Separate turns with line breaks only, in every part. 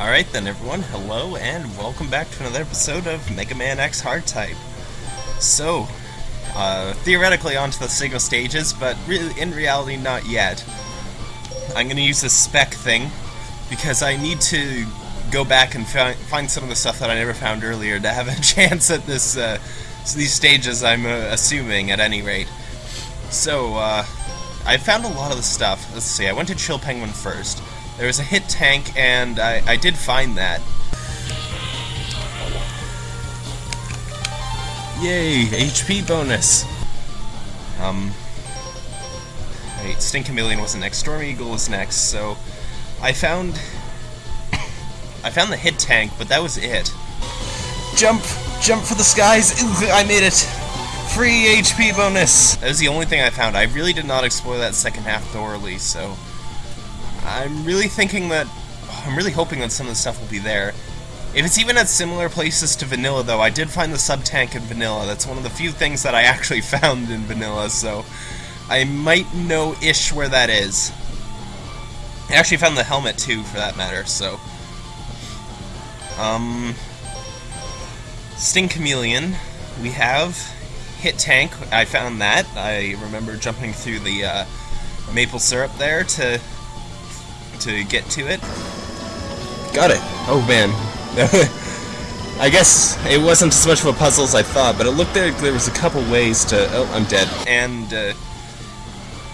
Alright then everyone, hello and welcome back to another episode of Mega Man X Hard Type. So, uh, theoretically onto the signal stages, but really, in reality not yet. I'm gonna use this spec thing, because I need to go back and fi find some of the stuff that I never found earlier to have a chance at this, uh, these stages I'm uh, assuming at any rate. So, uh, I found a lot of the stuff. Let's see, I went to Chill Penguin first. There was a hit tank, and I, I did find that. Yay, HP bonus! Um, wait, Sting Chameleon wasn't next, Storm Eagle was next, so I found... I found the hit tank, but that was it. Jump! Jump for the skies! I made it! Free HP bonus! That was the only thing I found. I really did not explore that second half thoroughly, so... I'm really thinking that... I'm really hoping that some of the stuff will be there. If it's even at similar places to Vanilla, though, I did find the sub-tank in Vanilla. That's one of the few things that I actually found in Vanilla, so... I might know-ish where that is. I actually found the helmet, too, for that matter, so... Um... Sting Chameleon, we have hit tank. I found that. I remember jumping through the uh, maple syrup there to to get to it. Got it. Oh man. I guess it wasn't as much of a puzzle as I thought, but it looked like there was a couple ways to. Oh, I'm dead. And uh,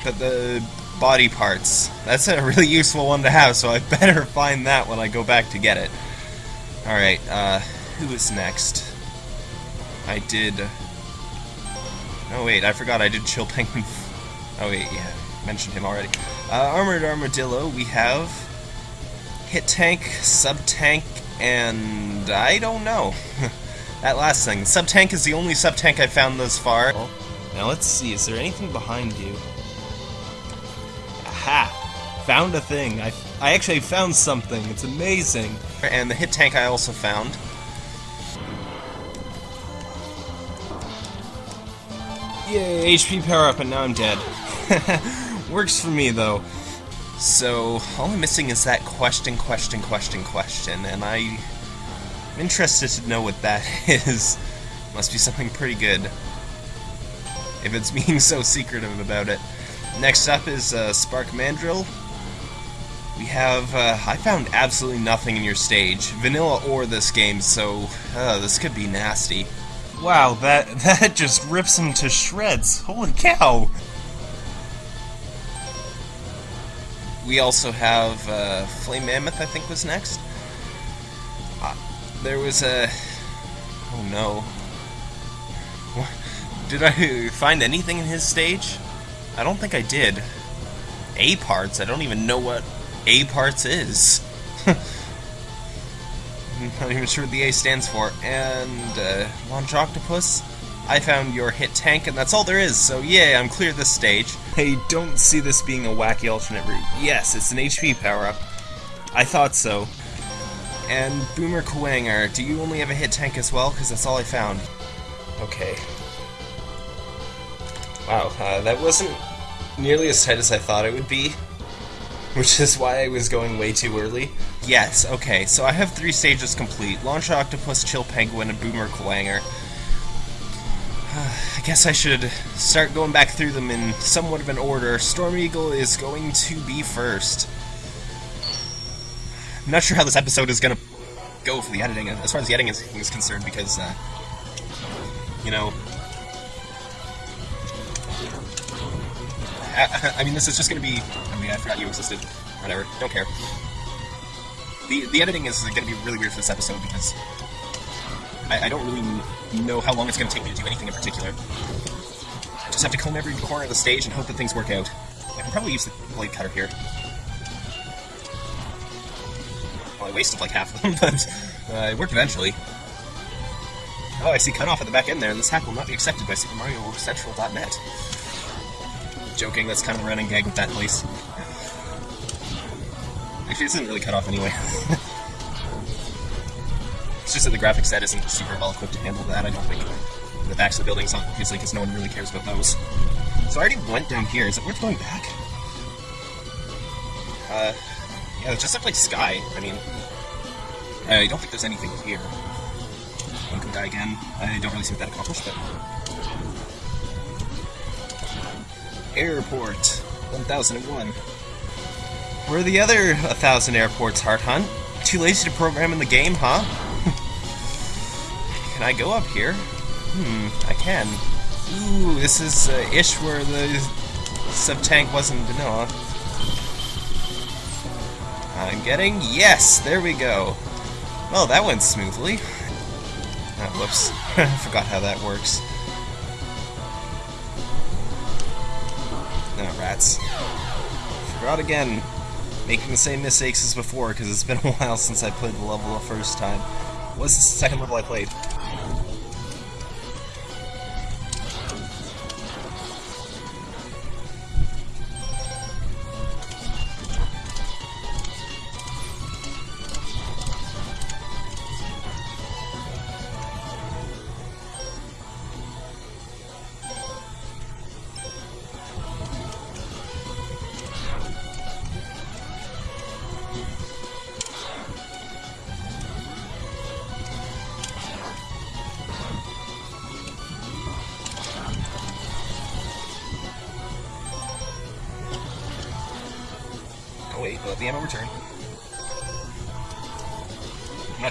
but the body parts. That's a really useful one to have, so I better find that when I go back to get it. Alright, uh, who is next? I did... Oh wait, I forgot I did Chill Penguin. Oh wait, yeah, mentioned him already. Uh, Armored Armadillo, we have Hit Tank, Sub Tank, and I don't know. that last thing. Sub Tank is the only sub tank I found thus far. Now let's see, is there anything behind you? Aha! Found a thing. I, I actually found something. It's amazing. And the hit tank I also found. Yay, HP power up, and now I'm dead. Works for me, though. So, all I'm missing is that question, question, question, question, and I'm interested to know what that is. Must be something pretty good. If it's being so secretive about it. Next up is uh, Spark Mandrill. We have, uh, I found absolutely nothing in your stage. Vanilla or this game, so uh, this could be nasty. Wow, that that just rips him to shreds. Holy cow! We also have uh, Flame Mammoth, I think, was next. Uh, there was a... Oh no. Did I find anything in his stage? I don't think I did. A parts? I don't even know what A parts is. I'm not even sure what the A stands for. And, uh, Launch Octopus? I found your hit tank, and that's all there is, so yeah, I'm clear this stage. I don't see this being a wacky alternate route. Yes, it's an HP power-up. I thought so. And Boomer Kuwanger, do you only have a hit tank as well? Because that's all I found. Okay. Wow, uh, that wasn't nearly as tight as I thought it would be which is why I was going way too early. Yes, okay, so I have three stages complete. Launch Octopus, Chill Penguin, and Boomer Kuwanger. I guess I should start going back through them in somewhat of an order. Storm Eagle is going to be first. I'm not sure how this episode is going to go for the editing, as far as the editing is, is concerned, because, uh, you know, I, I mean, this is just going to be I mean, I forgot you existed. Whatever. Don't care. The, the editing is going to be really weird for this episode because I, I don't really know how long it's going to take me to do anything in particular. I just have to comb every corner of the stage and hope that things work out. I can probably use the blade cutter here. Well, I wasted like half of them, but uh, it worked eventually. Oh, I see cutoff at the back end there, and this hack will not be accepted by Super Mario Central.net. Joking, that's kind of a running gag with that place. Actually, it isn't really cut off anyway. it's just that the graphics set isn't super well equipped to handle that, I don't think. The backs of the buildings, obviously, because no one really cares about those. So I already went down here. Is it worth going back? Uh, yeah, it just looked like sky. I mean, I don't think there's anything here. One could die again. I don't really see what that accomplished, but... Airport 1001. Where are the other 1,000 airports, Heart Hunt? Too lazy to program in the game, huh? Can I go up here? Hmm, I can. Ooh, this is uh, ish where the sub-tank wasn't vanilla. I'm getting... Yes! There we go. Well, that went smoothly. Oh, whoops. I forgot how that works. Oh, rats. Forgot again. Making the same mistakes as before, because it's been a while since I played the level the first time. What's the second level I played?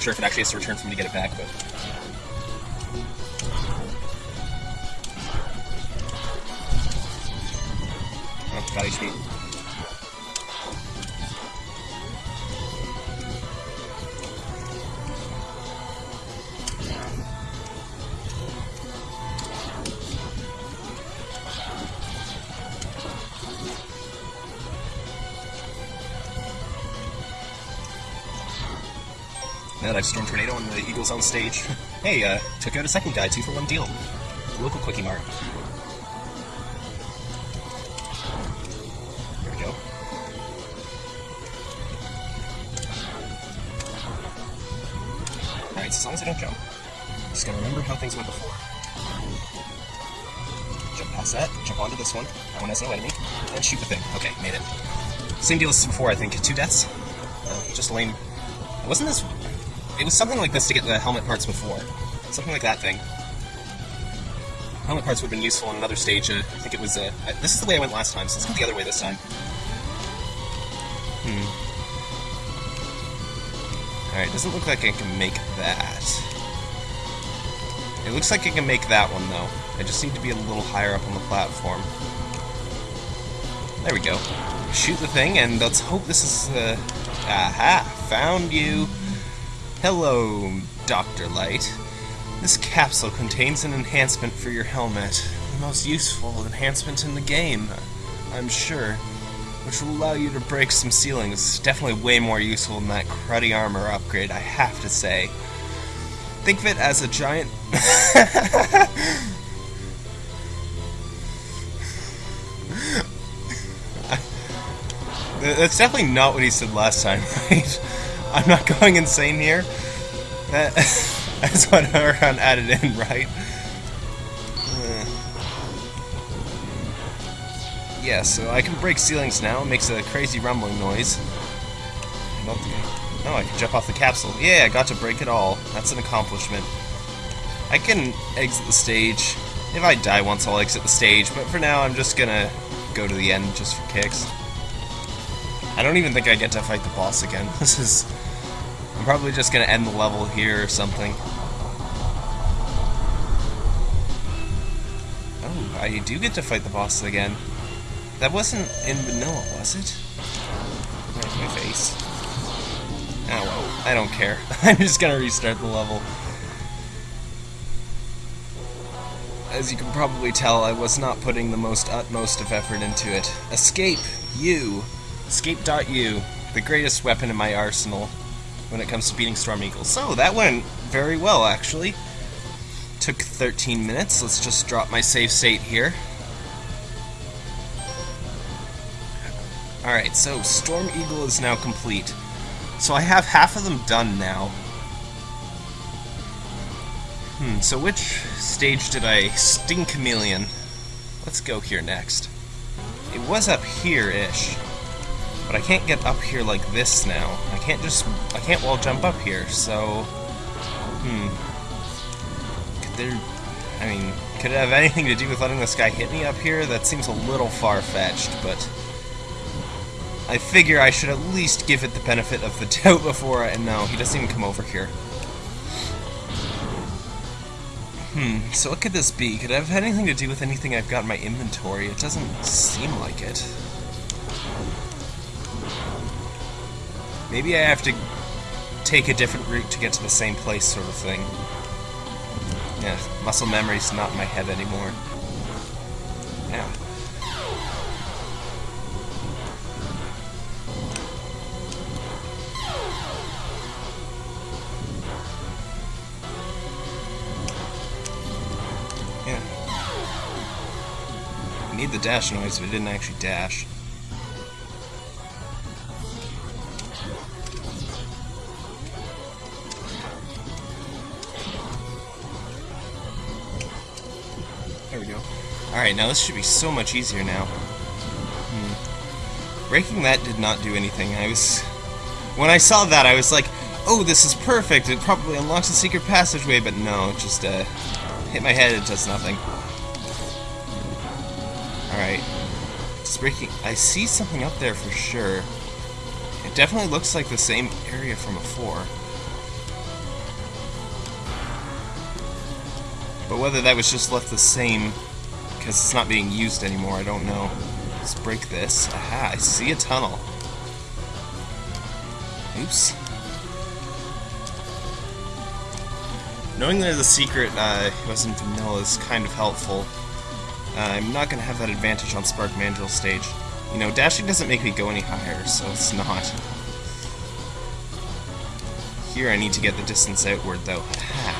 Sure if it actually has to return for me to get it back, but... on stage. hey, uh, took out a second guy, two for one deal. Local Quickie Mart. We go. Alright, so as long as I don't jump, I'm just gonna remember how things went before. Jump past that, jump onto this one, that one has no enemy, and shoot the thing. Okay, made it. Same deal as before, I think. Two deaths. Uh, just lame. Wasn't this it was something like this to get the helmet parts before. Something like that thing. Helmet parts would have been useful in another stage. Uh, I think it was. Uh, this is the way I went last time, so let's go the other way this time. Hmm. Alright, doesn't look like I can make that. It looks like I can make that one, though. I just need to be a little higher up on the platform. There we go. Shoot the thing, and let's hope this is, uh... Aha! Found you! Hello, Dr. Light. This capsule contains an enhancement for your helmet. The most useful enhancement in the game, I'm sure. Which will allow you to break some ceilings. Definitely way more useful than that cruddy armor upgrade, I have to say. Think of it as a giant... That's definitely not what he said last time, right? I'm not going insane here. that's what Aron added in, right? Yeah, so I can break ceilings now. It makes a crazy rumbling noise. Oh, I can jump off the capsule. Yeah, I got to break it all. That's an accomplishment. I can exit the stage. If I die once, I'll exit the stage, but for now, I'm just gonna go to the end just for kicks. I don't even think I get to fight the boss again. This is I'm probably just gonna end the level here or something. Oh, I do get to fight the boss again. That wasn't in vanilla, was it? My face. Oh well, I don't care. I'm just gonna restart the level. As you can probably tell, I was not putting the most utmost of effort into it. Escape! You! Escape.u, the greatest weapon in my arsenal when it comes to beating Storm Eagles. So that went very well, actually. Took 13 minutes. Let's just drop my save state here. Alright, so Storm Eagle is now complete. So I have half of them done now. Hmm, so which stage did I... Sting Chameleon. Let's go here next. It was up here-ish. But I can't get up here like this now. I can't just... I can't wall jump up here, so... Hmm. Could there... I mean, could it have anything to do with letting this guy hit me up here? That seems a little far-fetched, but... I figure I should at least give it the benefit of the doubt before I... No, he doesn't even come over here. Hmm, so what could this be? Could it have anything to do with anything I've got in my inventory? It doesn't seem like it. Maybe I have to take a different route to get to the same place sort of thing. Yeah, muscle memory's not in my head anymore. Yeah. Yeah. I need the dash noise, but it didn't actually dash. There we go. Alright, now this should be so much easier now. Hmm. Breaking that did not do anything. I was... When I saw that, I was like, oh, this is perfect. It probably unlocks a secret passageway, but no, it just uh, hit my head, it does nothing. Alright. Just breaking... I see something up there for sure. It definitely looks like the same area from before. But whether that was just left the same because it's not being used anymore, I don't know. Let's break this. Aha, I see a tunnel. Oops. Knowing there's a secret uh, wasn't vanilla is kind of helpful. Uh, I'm not going to have that advantage on Spark Mandrill stage. You know, dashing doesn't make me go any higher, so it's not. Here I need to get the distance outward, though. Aha.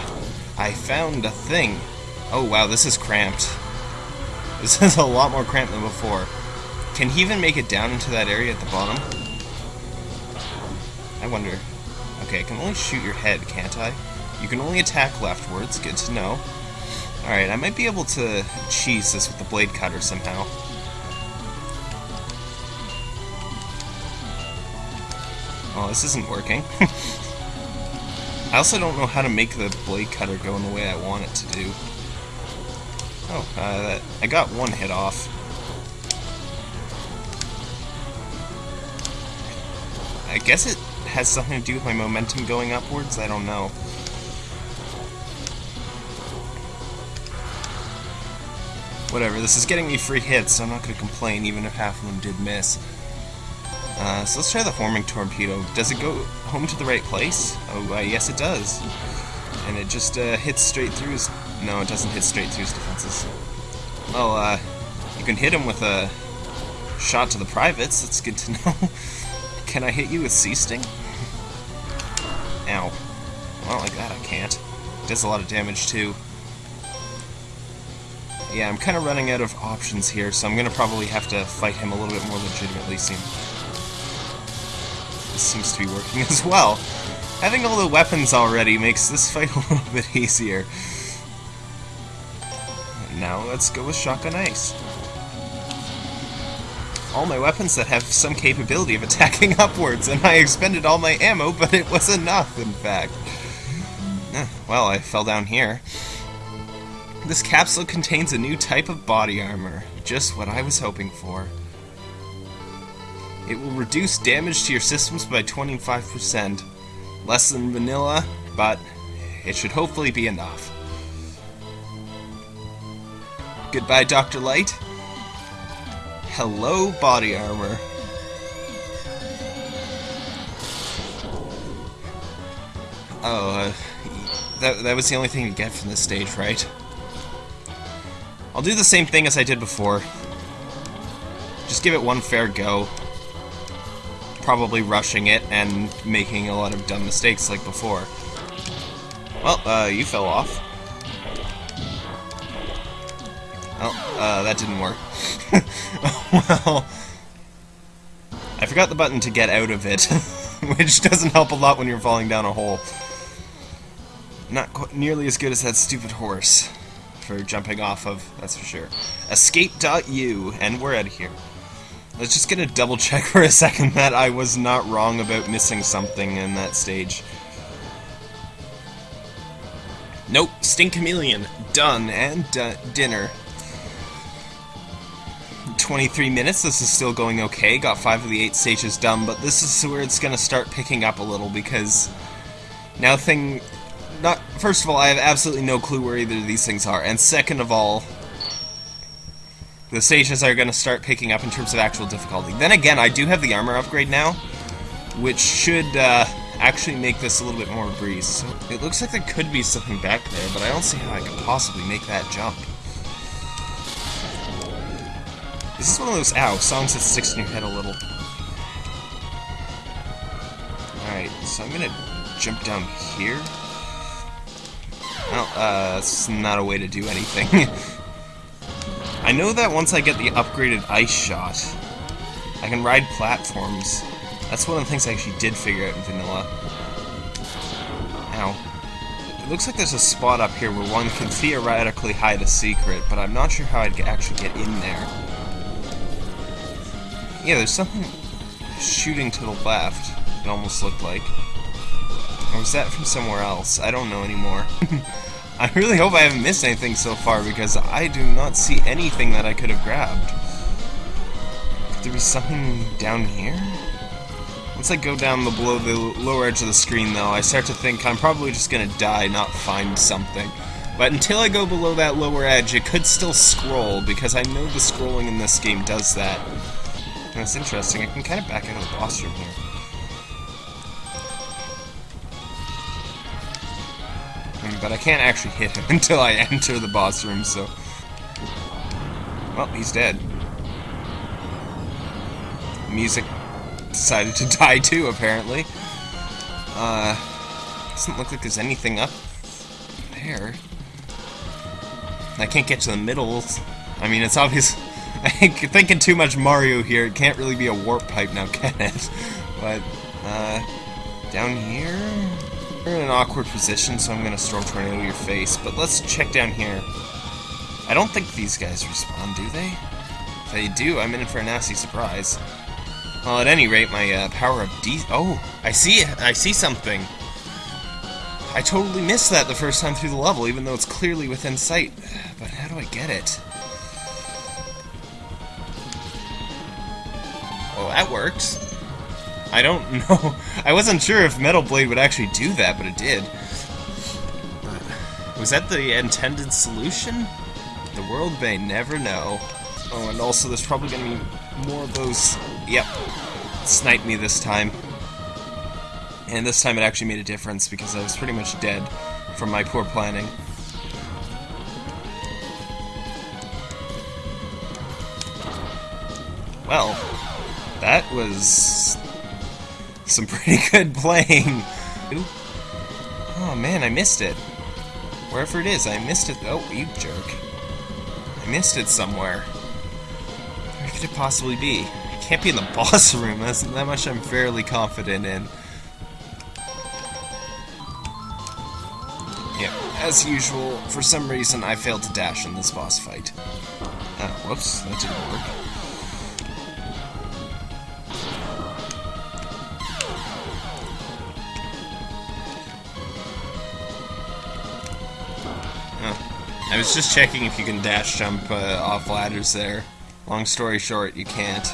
I found a thing. Oh wow, this is cramped. This is a lot more cramped than before. Can he even make it down into that area at the bottom? I wonder. Okay, I can only shoot your head, can't I? You can only attack leftwards, good to know. Alright, I might be able to cheese this with the blade cutter somehow. Oh, this isn't working. I also don't know how to make the blade cutter go in the way I want it to do. Oh, uh, that, I got one hit off. I guess it has something to do with my momentum going upwards, I don't know. Whatever, this is getting me free hits, so I'm not going to complain even if half of them did miss. Uh, so let's try the homing torpedo. Does it go home to the right place? Oh, uh, yes it does. And it just uh, hits straight through his... No, it doesn't hit straight through his defenses. Well, uh, you can hit him with a shot to the privates. That's good to know. can I hit you with C. Sting? Ow. Well, like that I can't. It does a lot of damage, too. Yeah, I'm kind of running out of options here, so I'm going to probably have to fight him a little bit more legitimately soon. Seems to be working as well. Having all the weapons already makes this fight a little bit easier. Now let's go with Shotgun Ice. All my weapons that have some capability of attacking upwards, and I expended all my ammo, but it was enough, in fact. Eh, well, I fell down here. This capsule contains a new type of body armor. Just what I was hoping for. It will reduce damage to your systems by 25%. Less than vanilla, but it should hopefully be enough. Goodbye, Dr. Light. Hello, body armor. Oh, uh, that, that was the only thing to get from this stage, right? I'll do the same thing as I did before. Just give it one fair go. Probably rushing it and making a lot of dumb mistakes like before. Well, uh, you fell off. Oh, uh, that didn't work. well, I forgot the button to get out of it, which doesn't help a lot when you're falling down a hole. Not nearly as good as that stupid horse for jumping off of, that's for sure. Escape.u, and we're out of here. Let's just get a double check for a second that I was not wrong about missing something in that stage. Nope, Stink Chameleon. Done, and dinner. 23 minutes, this is still going okay. Got 5 of the 8 stages done, but this is where it's to start picking up a little because now thing... Not, first of all, I have absolutely no clue where either of these things are, and second of all, the stages are going to start picking up in terms of actual difficulty. Then again, I do have the armor upgrade now, which should uh, actually make this a little bit more breeze. So it looks like there could be something back there, but I don't see how I could possibly make that jump. This is one of those, ow, songs that sticks in your head a little. Alright, so I'm gonna jump down here. Well, uh, that's not a way to do anything. I know that once I get the upgraded ice shot, I can ride platforms. That's one of the things I actually did figure out in vanilla. Ow. It looks like there's a spot up here where one can theoretically hide a secret, but I'm not sure how I'd actually get in there. Yeah, there's something shooting to the left, it almost looked like. Or was that from somewhere else? I don't know anymore. I really hope I haven't missed anything so far, because I do not see anything that I could have grabbed. Could there be something down here? Once I go down the below the lower edge of the screen, though, I start to think I'm probably just gonna die, not find something. But until I go below that lower edge, it could still scroll, because I know the scrolling in this game does that. And That's interesting. I can kind of back out of the boss room here. But I can't actually hit him until I enter the boss room, so... Well, he's dead. Music decided to die too, apparently. Uh, doesn't look like there's anything up there. I can't get to the middle. I mean, it's obvious I think thinking too much Mario here. It can't really be a warp pipe now, can it? But, uh, down here? We're in an awkward position, so I'm gonna storm tornado your face. But let's check down here. I don't think these guys respawn, do they? If they do, I'm in for a nasty surprise. Well, at any rate, my uh, power of D. Oh, I see it. I see something. I totally missed that the first time through the level, even though it's clearly within sight. But how do I get it? Well, that works. I don't know. I wasn't sure if Metal Blade would actually do that, but it did. Was that the intended solution? The world may never know. Oh, and also there's probably going to be more of those... Yep. Snipe me this time. And this time it actually made a difference because I was pretty much dead from my poor planning. Well, that was some pretty good playing. Ooh. Oh man, I missed it. Wherever it is, I missed it. Oh, you jerk. I missed it somewhere. Where could it possibly be? It can't be in the boss room. That's that much I'm fairly confident in. Yeah, as usual, for some reason I failed to dash in this boss fight. Oh, whoops, that didn't work. I was just checking if you can dash jump uh, off ladders there. Long story short, you can't.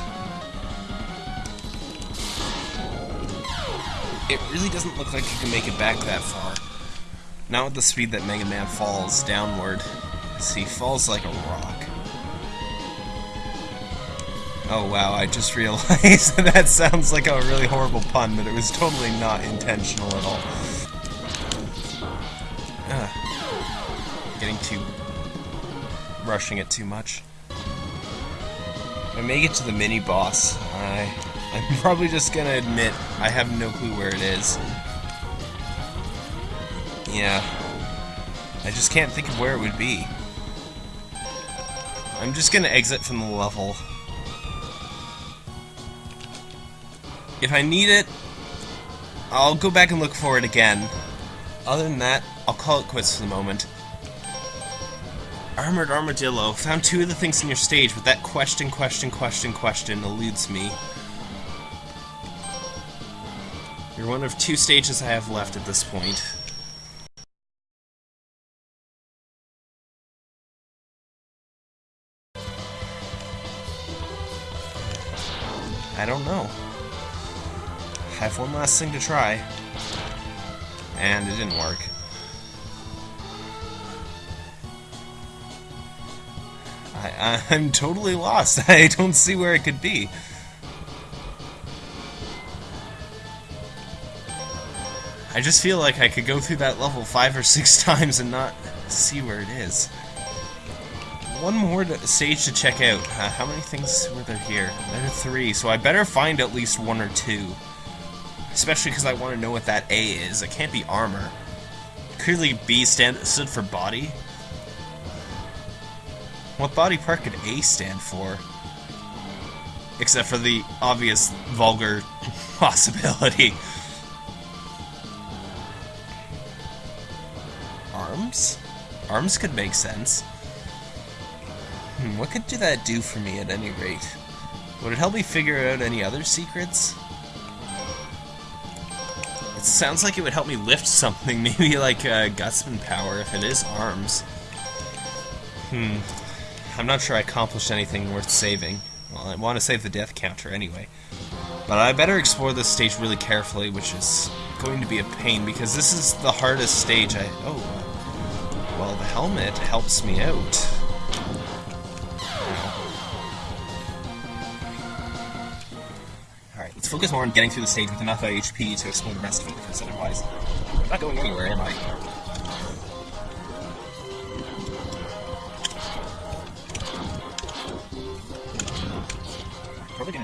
It really doesn't look like you can make it back that far. Not with the speed that Mega Man falls downward. See, he falls like a rock. Oh wow, I just realized that sounds like a really horrible pun, but it was totally not intentional at all. Too... rushing it too much. I make it to the mini-boss, I... I'm probably just gonna admit I have no clue where it is. Yeah. I just can't think of where it would be. I'm just gonna exit from the level. If I need it, I'll go back and look for it again. Other than that, I'll call it quits for the moment. Armored Armadillo. Found two of the things in your stage, but that question, question, question, question eludes me. You're one of two stages I have left at this point. I don't know. I have one last thing to try. And it didn't work. I'm totally lost. I don't see where it could be. I just feel like I could go through that level five or six times and not see where it is. One more to, stage to check out. Uh, how many things were there here? There are three, so I better find at least one or two. Especially because I want to know what that A is. It can't be armor. Clearly B stand stood for body. What body part could A stand for? Except for the obvious vulgar possibility. Arms? Arms could make sense. Hmm, what could do that do for me at any rate? Would it help me figure out any other secrets? It sounds like it would help me lift something, maybe like uh, Gutsman power if it is arms. Hmm. I'm not sure I accomplished anything worth saving. Well, I want to save the death counter anyway. But I better explore this stage really carefully, which is going to be a pain, because this is the hardest stage I... Oh. Well, the helmet helps me out. Alright, let's focus more on getting through the stage with enough uh, HP to explore the rest of it, because otherwise, I'm not going anywhere, am I?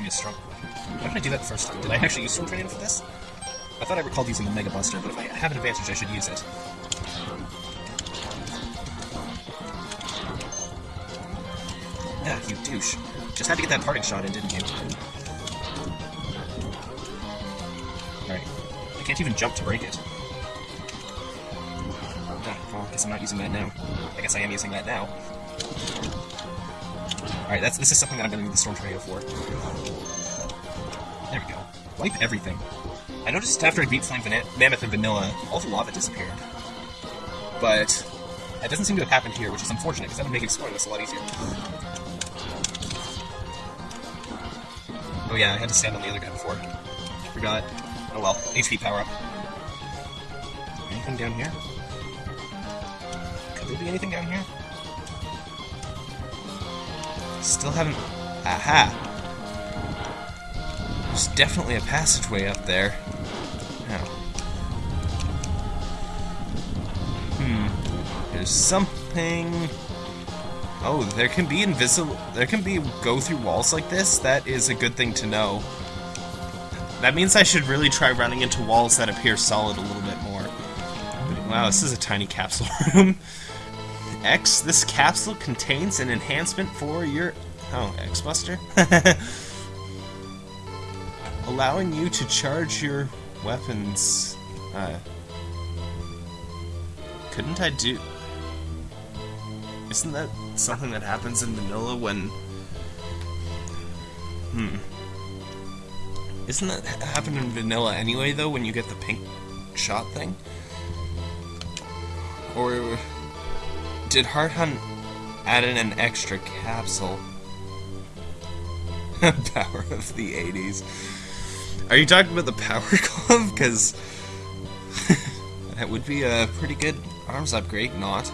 A struggle. Why did I do that first time? Did I actually use Storm Tornado for this? I thought I recalled using the Mega Buster, but if I have an advantage, I should use it. Yeah, you douche. Just had to get that parting shot in, didn't you? Alright. I can't even jump to break it. Ah, well, I guess I'm not using that now. I guess I am using that now. Alright, that's this is something that I'm going to need the Storm Tornado for. There we go. Wipe everything. I noticed after I beat Flame Van Mammoth and Vanilla, all the lava disappeared. But that doesn't seem to have happened here, which is unfortunate, because that would make exploring this a lot easier. Oh yeah, I had to stand on the other guy before. Forgot. Oh well, HP power up. Anything down here? Could there be anything down here? Still haven't... Aha! There's definitely a passageway up there. Oh. Hmm. There's something... Oh, there can be invisible... There can be go through walls like this? That is a good thing to know. That means I should really try running into walls that appear solid a little bit more. Wow, this is a tiny capsule room. X, this capsule contains an enhancement for your... Oh, X-Buster? Allowing you to charge your weapons... Uh, couldn't I do... Isn't that something that happens in vanilla when... Hmm. Isn't that happen in vanilla anyway, though, when you get the pink shot thing? Or did Heart Hunt add in an extra capsule? power of the 80s. Are you talking about the Power Glove? Because that would be a pretty good arms upgrade, not.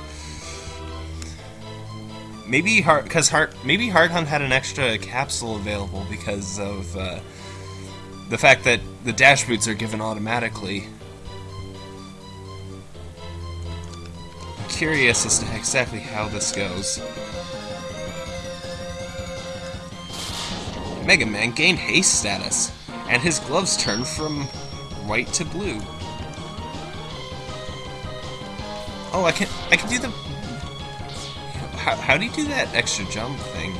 Maybe Heart, because Heart, maybe Heart Hunt had an extra capsule available because of uh, the fact that the dash boots are given automatically. Curious as to exactly how this goes. Mega Man gained haste status, and his gloves turned from white to blue. Oh, I can I can do the. How, how do you do that extra jump thing?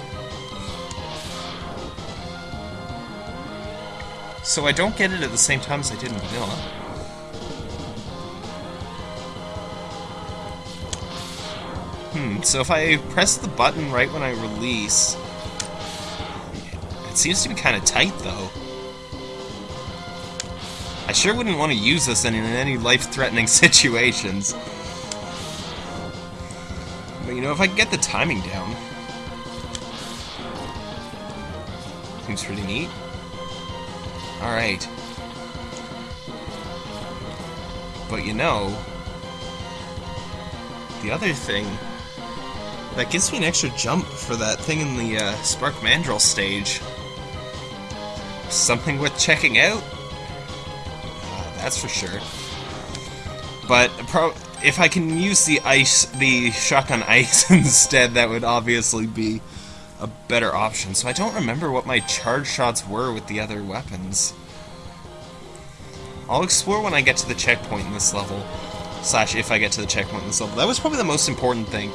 So I don't get it at the same time as I did in Vanilla. So if I press the button right when I release... It seems to be kind of tight, though. I sure wouldn't want to use this in, in any life-threatening situations. But you know, if I get the timing down... Seems pretty neat. Alright. But you know... The other thing... That gives me an extra jump for that thing in the uh, Spark Mandrill stage. Something worth checking out? Uh, that's for sure. But if I can use the ice, the shotgun ice instead, that would obviously be a better option. So I don't remember what my charge shots were with the other weapons. I'll explore when I get to the checkpoint in this level. Slash, if I get to the checkpoint in this level. That was probably the most important thing.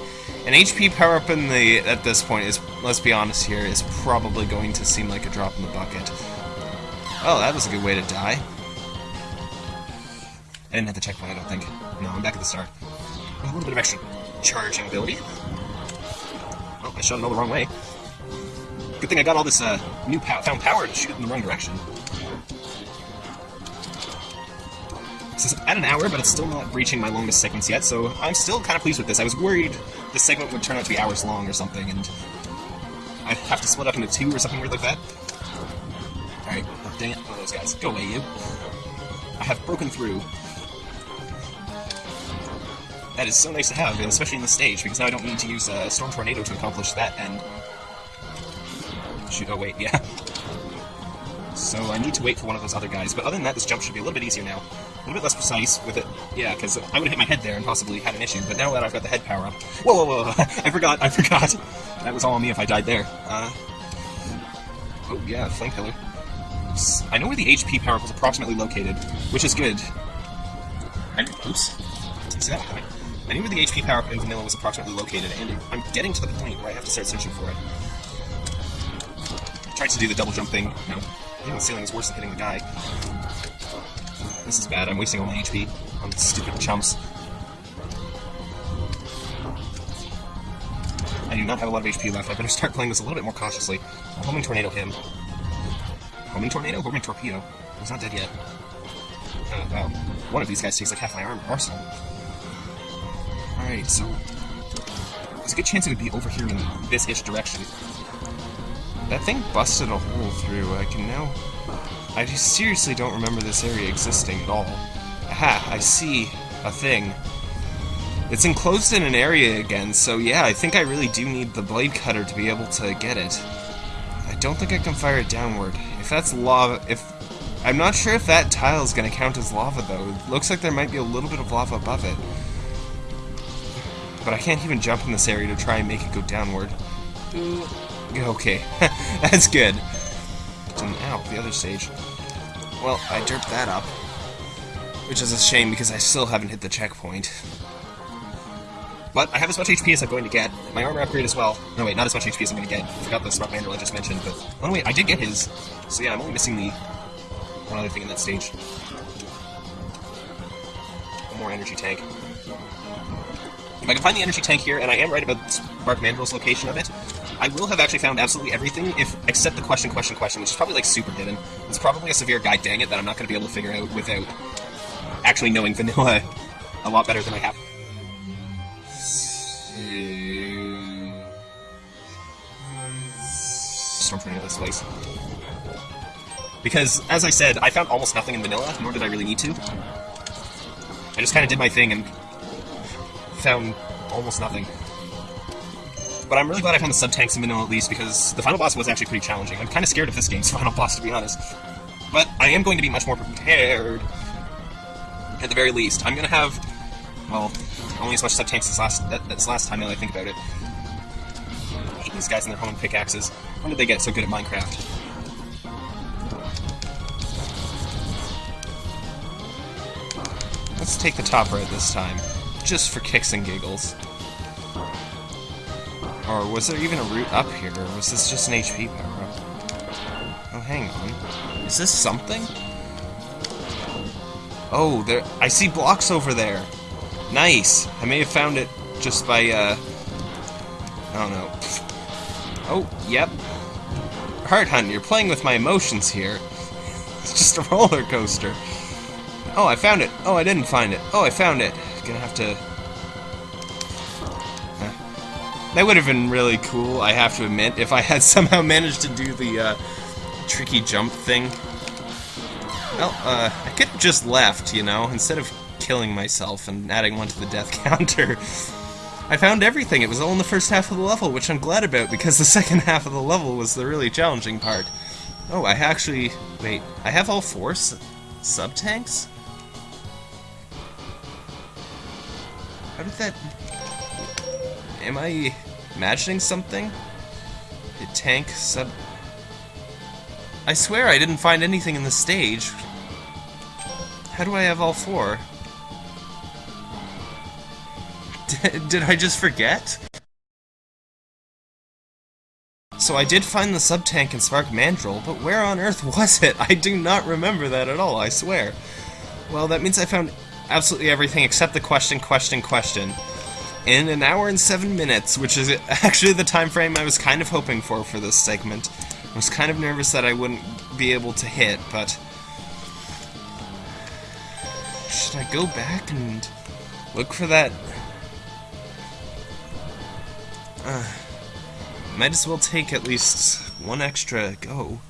An HP power-up in the at this point is, let's be honest here, is probably going to seem like a drop in the bucket. Oh, that was a good way to die. I didn't hit the checkpoint, I don't think. No, I'm back at the start. A little bit of extra charging ability. Oh, I shot it all the wrong way. Good thing I got all this uh, new pow found power to shoot in the wrong direction. This is at an hour, but it's still not reaching my longest segments yet, so I'm still kind of pleased with this. I was worried the segment would turn out to be hours long or something, and I'd have to split up into two or something weird like that. Alright, oh, dang it, one of those guys. Go away, you. I have broken through. That is so nice to have, especially in the stage, because now I don't need to use uh, Storm Tornado to accomplish that, and... Shoot, oh wait, yeah. So I need to wait for one of those other guys, but other than that, this jump should be a little bit easier now. A little bit less precise with it. Yeah, because I would have hit my head there and possibly had an issue, but now that I've got the head power up... Whoa, whoa, whoa, I forgot, I forgot! That was all on me if I died there. Uh... Oh, yeah, Flame Pillar. I know where the HP power was approximately located, which is good. I, oops. See that point? I knew where the HP power up in Vanilla was approximately located, and I'm getting to the point where I have to start searching for it. I tried to do the double jump thing. No. Hitting the ceiling is worse than hitting the guy. This is bad. I'm wasting all my HP on stupid chumps. I do not have a lot of HP left. I better start playing this a little bit more cautiously. Homing Tornado him. Homing Tornado? Homing Torpedo. He's not dead yet. Uh, well, one of these guys takes like half my arm arsenal. Alright, so... There's a good chance it would be over here in this-ish direction. That thing busted a hole through. I can now... I seriously don't remember this area existing at all. Aha, I see a thing. It's enclosed in an area again, so yeah, I think I really do need the blade cutter to be able to get it. I don't think I can fire it downward. If that's lava, if... I'm not sure if that tile is going to count as lava, though. It looks like there might be a little bit of lava above it. But I can't even jump in this area to try and make it go downward. Okay, that's good. Ow, the other stage. Well, I derped that up. Which is a shame because I still haven't hit the checkpoint. But I have as much HP as I'm going to get. My armor upgrade as well. No, wait, not as much HP as I'm going to get. I forgot the Spark Mandrill I just mentioned, but... Oh, wait, I did get his. So yeah, I'm only missing the one other thing in that stage. One more energy tank. If I can find the energy tank here, and I am right about Spark Mandrill's location of it, I will have actually found absolutely everything, if except the question, question, question, which is probably like super hidden. It's probably a severe guide, dang it, that I'm not going to be able to figure out without actually knowing vanilla a lot better than I have. Storm Tornado this place. Because, as I said, I found almost nothing in vanilla, nor did I really need to. I just kind of did my thing and found almost nothing. But I'm really glad I found the sub-tanks in vanilla at least, because the final boss was actually pretty challenging. I'm kind of scared of this game's final boss, to be honest. But I am going to be much more prepared, at the very least. I'm going to have, well, only as much sub-tanks as last, that's last time now I think about it. I hate these guys and their home pickaxes. When did they get so good at Minecraft? Let's take the top right this time, just for kicks and giggles. Or was there even a route up here, or was this just an HP power-up? Oh, hang on. Is this something? Oh, there- I see blocks over there! Nice! I may have found it just by, uh, I don't know. Oh, yep. Heart Hunt, you're playing with my emotions here. It's just a roller coaster. Oh, I found it. Oh, I didn't find it. Oh, I found it. Gonna have to... That would have been really cool, I have to admit, if I had somehow managed to do the uh, tricky jump thing. Well, uh, I could have just left, you know, instead of killing myself and adding one to the death counter. I found everything. It was all in the first half of the level, which I'm glad about because the second half of the level was the really challenging part. Oh, I actually... Wait, I have all four sub-tanks? How did that... Am I imagining something? The tank sub... I swear I didn't find anything in the stage. How do I have all four? D did I just forget? So I did find the sub-tank in Spark Mandrill, but where on earth was it? I do not remember that at all, I swear. Well, that means I found absolutely everything except the question, question, question. In an hour and seven minutes, which is actually the time frame I was kind of hoping for for this segment. I was kind of nervous that I wouldn't be able to hit, but... Should I go back and look for that... Uh... Might as well take at least one extra go.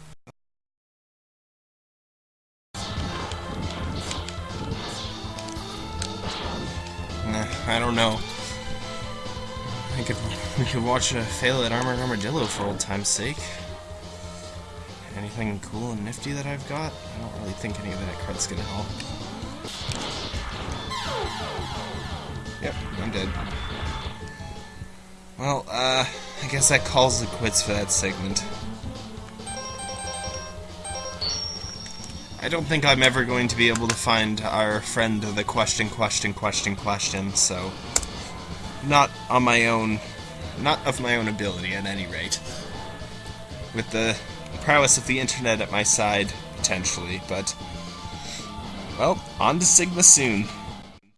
I don't know. Could we could watch a fail at Armored Armadillo for old time's sake. Anything cool and nifty that I've got? I don't really think any of that card's gonna help. Yep, I'm dead. Well, uh, I guess that calls it quits for that segment. I don't think I'm ever going to be able to find our friend the question, question, question, question, so... Not on my own... Not of my own ability, at any rate. With the prowess of the internet at my side, potentially, but... Well, on to Sigma soon.